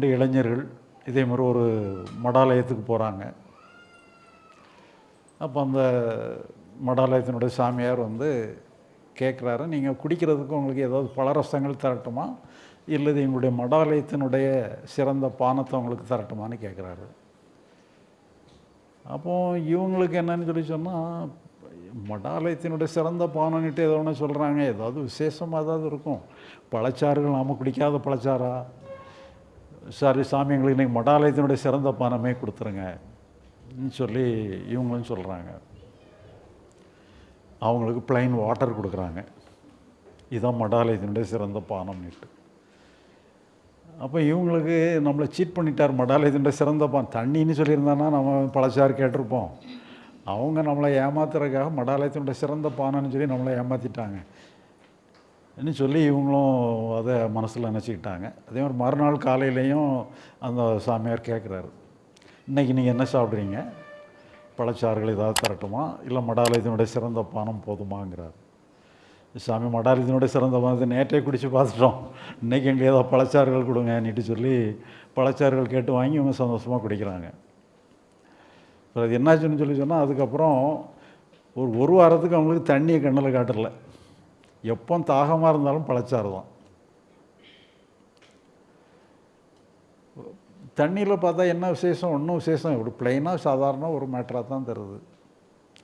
ரெண்டு இளைஞர்கள் இதே மாதிரி ஒரு மடாலயத்துக்கு போகிறாங்க அப்போ அந்த மடாலயத்தினுடைய சாமியார் வந்து கேட்குறாரு நீங்கள் குடிக்கிறதுக்கு உங்களுக்கு ஏதாவது பலரசங்கள் தரட்டுமா? இல்லது எங்களுடைய மடாலயத்தினுடைய சிறந்த பானத்தை உங்களுக்கு தரட்டுமான்னு கேட்குறாரு அப்போ இவங்களுக்கு என்னன்னு சொல்லி சொன்னால் மடாலயத்தினுடைய சிறந்த பானம்னுட்டு ஏதோ ஒன்று சொல்கிறாங்க ஏதாவது விசேஷமாக ஏதாவது இருக்கும். பழச்சாறுகள் நாம் குடிக்காத பழச்சாரா சாரி சாமி எங்களுக்கு இன்றைக்கி மடாலயத்தினுடைய சிறந்த பானமே கொடுத்துருங்க சொல்லி இவங்களும் சொல்கிறாங்க அவங்களுக்கு பிளைன் வாட்டர் கொடுக்குறாங்க. இதுதான் மடாலயத்தினுடைய சிறந்த பானம்னுட்டு. அப்போ இவங்களுக்கு நம்மளை சீட் பண்ணிட்டார் மடாலயத்தினுடைய சிறந்த பான். தண்ணின்னு சொல்லியிருந்தானா நம்ம பழச்சாறு கேட்டிருப்போம். அவங்க நம்மளை ஏமாத்துறதுக்காக மடாலயத்தினுடைய சிறந்த பானம்னு சொல்லி நம்மளை ஏமாற்றிட்டாங்க ன்னு சொல்லி இவங்களும் அதை மனசில் நினச்சிக்கிட்டாங்க. அதே மாதிரி மறுநாள் காலையிலையும் அந்த சாமியார் கேட்குறாரு. இன்றைக்கி நீங்கள் என்ன சாப்பிட்றீங்க? பழச்சாறுகள் ஏதாவது தரட்டுமா? இல்லை மடாலயத்தினுடைய சிறந்த பானம் போதுமாங்கிறார். சாமி மடாலயத்தினுடைய சிறந்த பானத்தை நேற்றே குடித்து பார்த்துட்டோம். இன்றைக்கி எங்களுக்கு ஏதாவது பழச்சாறுகள் கொடுங்கன்னுட்டு சொல்லி பழச்சாறுகள் கேட்டு வாங்கி இவங்க சந்தோஷமாக குடிக்கிறாங்க. அப்புறம் அது என்னாச்சுன்னு சொல்லி சொன்னால் அதுக்கப்புறம் ஒரு ஒரு வாரத்துக்கு அவங்களுக்கு தண்ணியை கண்ணில் காட்டலை. எப்போ தாகமாக இருந்தாலும் பழச்சாறு தான். தண்ணியில் பார்த்தா என்ன விசேஷம்? ஒன்றும் விசேஷம் இப்படி பிளெயினாக சாதாரண ஒரு மேட்டராக தான் தருது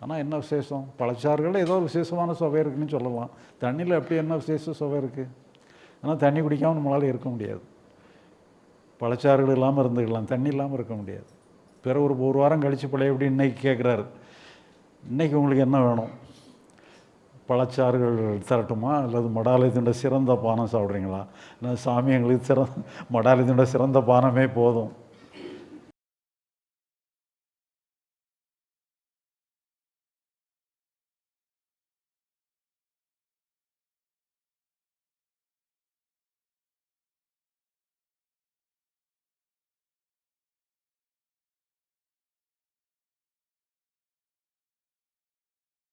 ஆனால் என்ன விசேஷம்? பழச்சாறுகளில் ஏதோ ஒரு விசேஷமான சுவை இருக்குன்னு சொல்லலாம். தண்ணியில் எப்படி என்ன விசேஷ சுவை இருக்குது ஆனால் தண்ணி குடிக்காமல் நம்மளால் இருக்க முடியாது. பழச்சாறுகள் இல்லாமல் இருந்துக்கலாம். தண்ணி இல்லாமல் இருக்க முடியாது. பிற ஒரு ஒரு வாரம் கழித்து பழைய எப்படி இன்றைக்கி கேட்குறாரு இன்றைக்கி உங்களுக்கு என்ன வேணும்? பழச்சாறுகள் தரட்டுமா? அல்லது மடாலயத்தினோட சிறந்த பானம் சாப்பிட்றீங்களா? இல்லை சாமி எங்களுக்கு சிறந்த மடாலயத்தினுடைய சிறந்த பானமே போதும்.